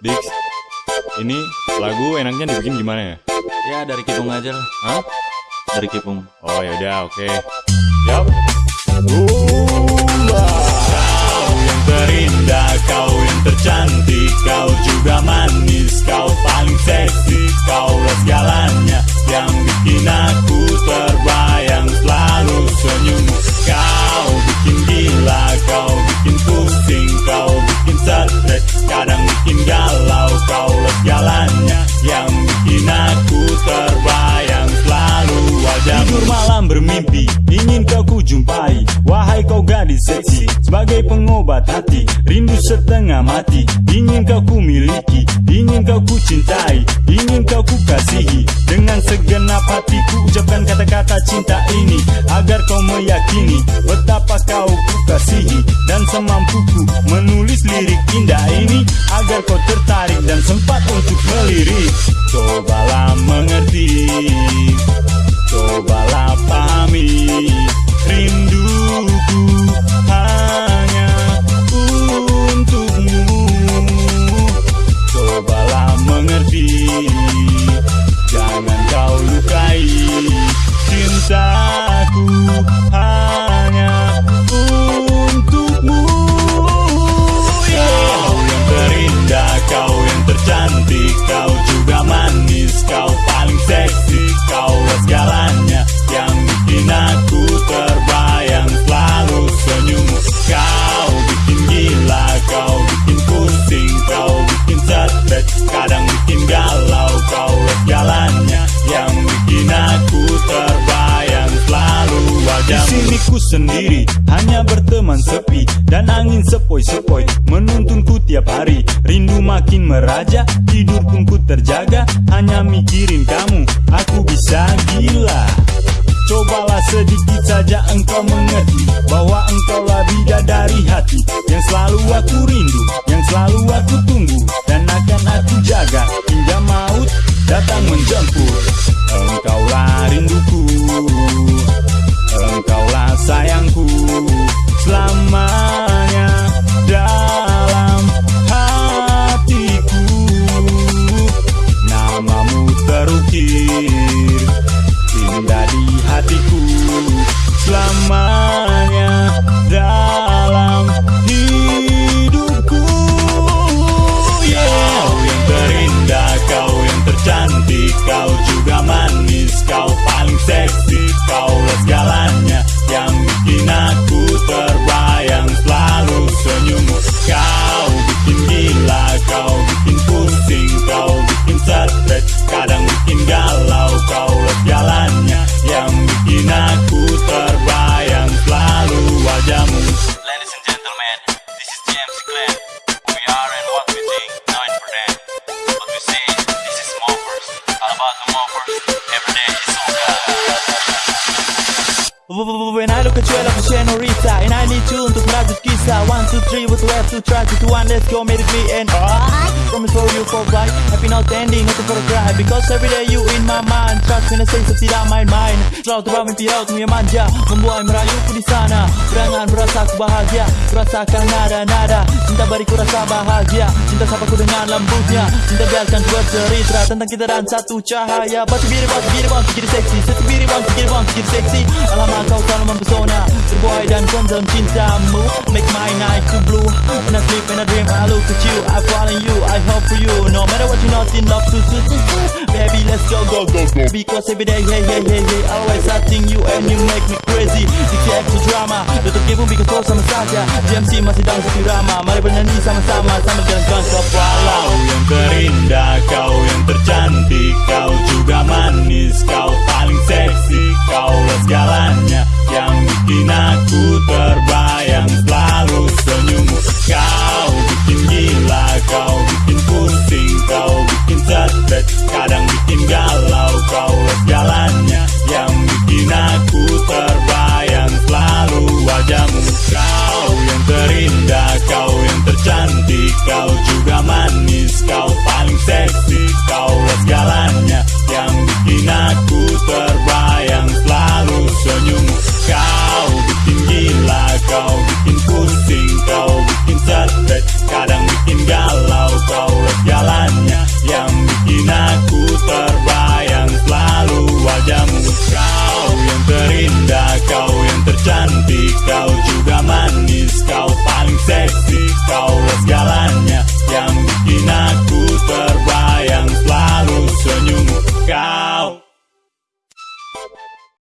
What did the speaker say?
Dix, ini lagu enaknya dibikin gimana ya? Ya dari Kipung aja lah. Hah? Dari Kipung. Oh yaudah, oke. Yap. Kau yang terindah, kau yang tercantik, sebagai pengobat hati, rindu setengah mati, ingin kau ku miliki, ingin kau ku cintai, ingin kau ku kasihi, dengan segenap hatiku ucapkan kata-kata cinta ini, agar kau meyakini betapa kau ku kasihi, dan semampuku menulis lirik indah ini, agar kau tertarik dan sempat untuk melirik. Cobalah mengerti, kau lukai cintaku sendiri, hanya berteman sepi dan angin sepoi-sepoi menuntunku tiap hari. Rindu makin meraja, tidur pun ku terjaga, hanya mikirin kamu, aku bisa gila. Cobalah sedikit saja engkau mengerti Bahwa When I look at you, I look at Senorita And I need you untuk merajut kisah One, two, three, what we have to try to do? One Let's go, make it me and I Promise for you for life. Happy not ending, not for a cry Because every day you in my mind Trust when I say so tidak main-main Selalu terbawa mimpi lautmu yang manja Membuai merayuku di sana Berangan berasa aku bahagia. Rasakan nada-nada Cinta bariku rasa bahagia. Cinta sapaku dengan lembutnya. Cinta biarkan ku bercerita Tentang kita dan satu cahaya. Batu biru, batu biru, batu biru seksi Satu batu biru seksi Alamak kau selalu mempesona. Berbuai dan kondom cintamu. Make my night to blue. When I sleep and I dream I look at you. I fall in you. I hope for you. No matter what you're not in love to, to, to, to. Baby let's go go go go. Because every day hey hey hey hey Always I think you and you make me crazy. Diksi extra drama. Tutup game pun because kau sama saja GMC masih dalam satu drama. Mari bernyanyi sama-sama. Sambil jalan-jalan ke Palau Kau yang terindah, kau yang tercantik. Kau juga manis, kau paling seksi Let's that.